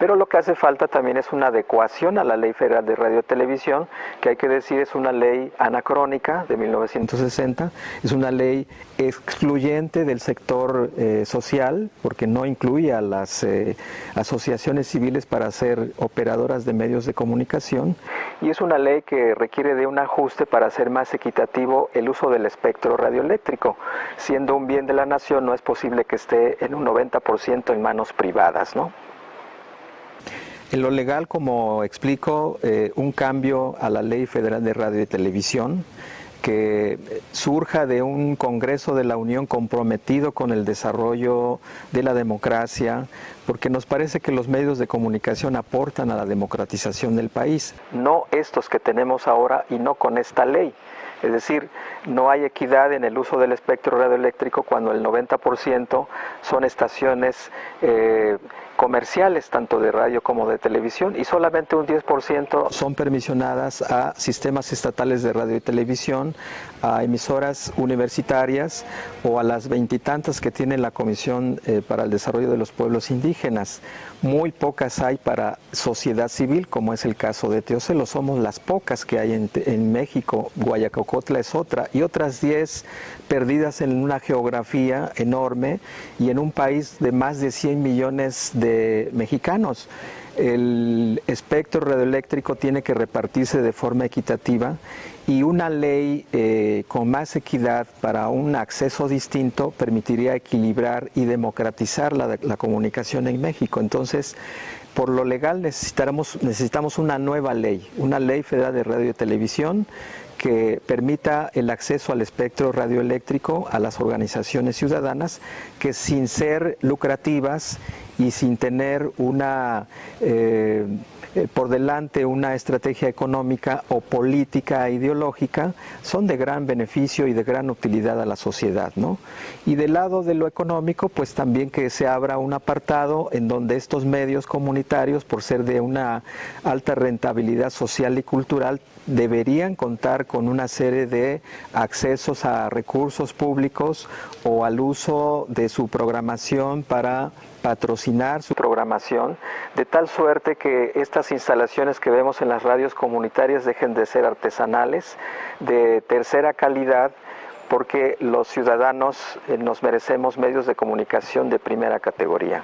Pero lo que hace falta también es una adecuación a la Ley Federal de Radio y Televisión, que hay que decir es una ley anacrónica de 1960, es una ley excluyente del sector eh, social, porque no incluye a las eh, asociaciones civiles para ser operadoras de medios de comunicación, y es una ley que requiere de un ajuste para hacer más equitativo el uso del espectro radioeléctrico. Siendo un bien de la nación, no es posible que esté en un 90% en manos privadas, ¿no? En lo legal, como explico, eh, un cambio a la Ley Federal de Radio y Televisión que surja de un Congreso de la Unión comprometido con el desarrollo de la democracia, porque nos parece que los medios de comunicación aportan a la democratización del país, no estos que tenemos ahora y no con esta ley. Es decir, no hay equidad en el uso del espectro radioeléctrico cuando el 90% son estaciones eh, comerciales, tanto de radio como de televisión, y solamente un 10% son permisionadas a sistemas estatales de radio y televisión, a emisoras universitarias o a las veintitantas que tiene la Comisión eh, para el Desarrollo de los Pueblos Indígenas. Muy pocas hay para sociedad civil, como es el caso de Teocelo, somos las pocas que hay en, México, Guayacocotla es otra, y otras 10 perdidas en una geografía enorme y en un país de más de 100 millones de mexicanos. El espectro radioeléctrico tiene que repartirse de forma equitativa y una ley eh, con más equidad para un acceso distinto permitiría equilibrar y democratizar la, la comunicación en México. Entonces, por lo legal necesitamos una nueva ley, una ley federal de radio y televisión que permita el acceso al espectro radioeléctrico a las organizaciones ciudadanas que sin ser lucrativas y sin tener una eh, eh, por delante una estrategia económica o política ideológica son de gran beneficio y de gran utilidad a la sociedad. ¿no? Y del lado de lo económico, pues también que se abra un apartado en donde estos medios comunitarios, por ser de una alta rentabilidad social y cultural, deberían contar con una serie de accesos a recursos públicos o al uso de su programación para patrocinar su programación, de tal suerte que estas instalaciones que vemos en las radios comunitarias dejen de ser artesanales, de tercera calidad, porque los ciudadanos eh, nos merecemos medios de comunicación de primera categoría.